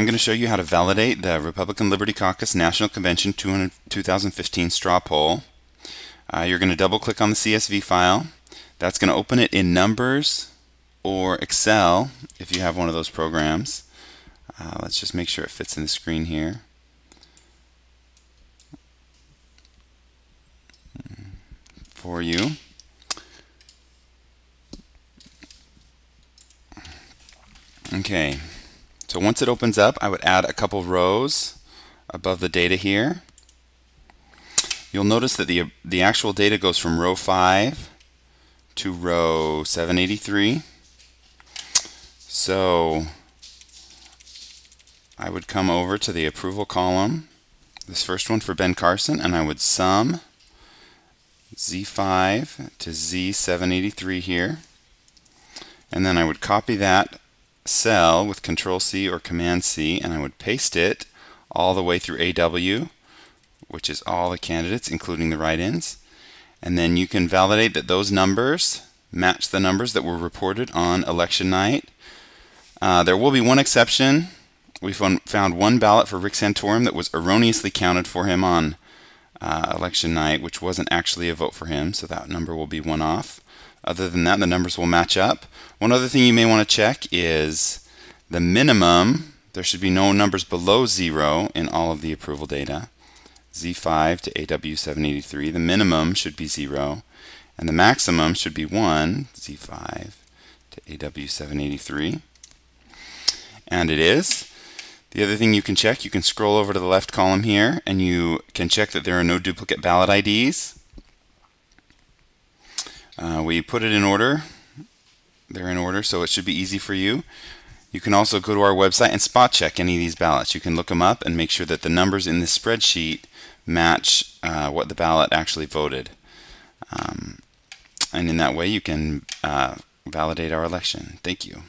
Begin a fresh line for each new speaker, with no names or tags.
I'm going to show you how to validate the Republican Liberty Caucus National Convention 2015 straw poll. Uh, you're going to double click on the CSV file. That's going to open it in Numbers or Excel if you have one of those programs. Uh, let's just make sure it fits in the screen here. For you. Okay, so once it opens up, I would add a couple rows above the data here. You'll notice that the, the actual data goes from row 5 to row 783. So I would come over to the approval column, this first one for Ben Carson, and I would sum Z5 to Z783 here. And then I would copy that cell with Control C or Command C and I would paste it all the way through AW which is all the candidates including the write-ins and then you can validate that those numbers match the numbers that were reported on election night. Uh, there will be one exception. We found one ballot for Rick Santorum that was erroneously counted for him on uh, election night, which wasn't actually a vote for him, so that number will be one off. Other than that, the numbers will match up. One other thing you may want to check is the minimum. There should be no numbers below zero in all of the approval data. Z5 to AW783. The minimum should be zero, and the maximum should be one, Z5 to AW783. And it is. The other thing you can check, you can scroll over to the left column here, and you can check that there are no duplicate ballot IDs. Uh, we put it in order. They're in order, so it should be easy for you. You can also go to our website and spot check any of these ballots. You can look them up and make sure that the numbers in this spreadsheet match uh, what the ballot actually voted. Um, and in that way you can uh, validate our election. Thank you.